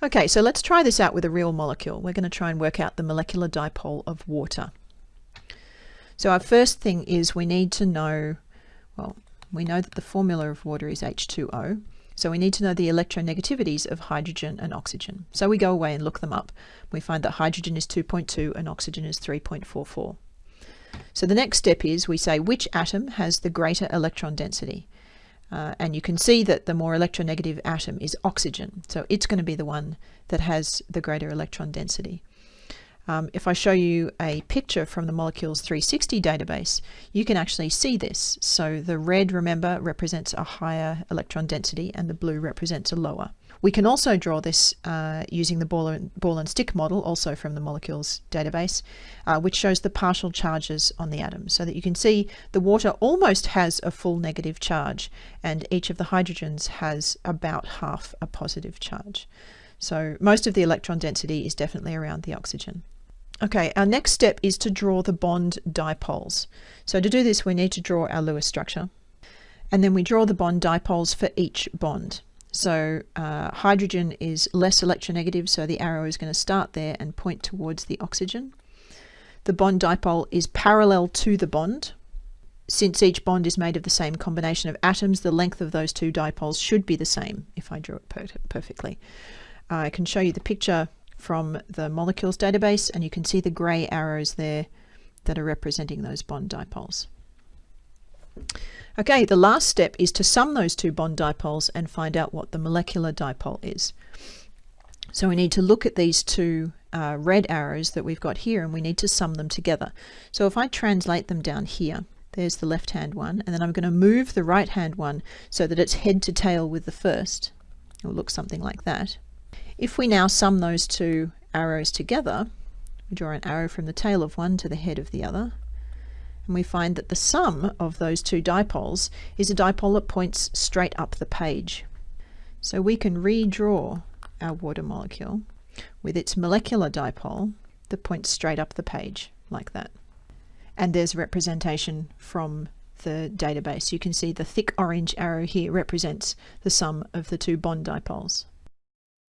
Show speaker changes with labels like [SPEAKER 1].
[SPEAKER 1] Okay, so let's try this out with a real molecule. We're going to try and work out the molecular dipole of water. So our first thing is we need to know, well, we know that the formula of water is H2O. So we need to know the electronegativities of hydrogen and oxygen. So we go away and look them up. We find that hydrogen is 2.2 and oxygen is 3.44. So the next step is we say which atom has the greater electron density. Uh, and you can see that the more electronegative atom is oxygen. So it's going to be the one that has the greater electron density. Um, if I show you a picture from the Molecules 360 database, you can actually see this. So the red, remember, represents a higher electron density and the blue represents a lower. We can also draw this uh, using the ball and, ball and, stick model, also from the molecules database, uh, which shows the partial charges on the atoms, so that you can see the water almost has a full negative charge, and each of the hydrogens has about half a positive charge. So most of the electron density is definitely around the oxygen. Okay, our next step is to draw the bond dipoles. So to do this, we need to draw our Lewis structure. And then we draw the bond dipoles for each bond. So uh, hydrogen is less electronegative, so the arrow is going to start there and point towards the oxygen. The bond dipole is parallel to the bond. Since each bond is made of the same combination of atoms, the length of those two dipoles should be the same if I draw it per perfectly. I can show you the picture from the molecules database and you can see the grey arrows there that are representing those bond dipoles. Okay, the last step is to sum those two bond dipoles and find out what the molecular dipole is. So we need to look at these two uh, red arrows that we've got here and we need to sum them together. So if I translate them down here, there's the left hand one, and then I'm going to move the right hand one so that it's head to tail with the first. It will look something like that. If we now sum those two arrows together, we draw an arrow from the tail of one to the head of the other, and we find that the sum of those two dipoles is a dipole that points straight up the page. So we can redraw our water molecule with its molecular dipole that points straight up the page like that. And there's representation from the database. You can see the thick orange arrow here represents the sum of the two bond dipoles.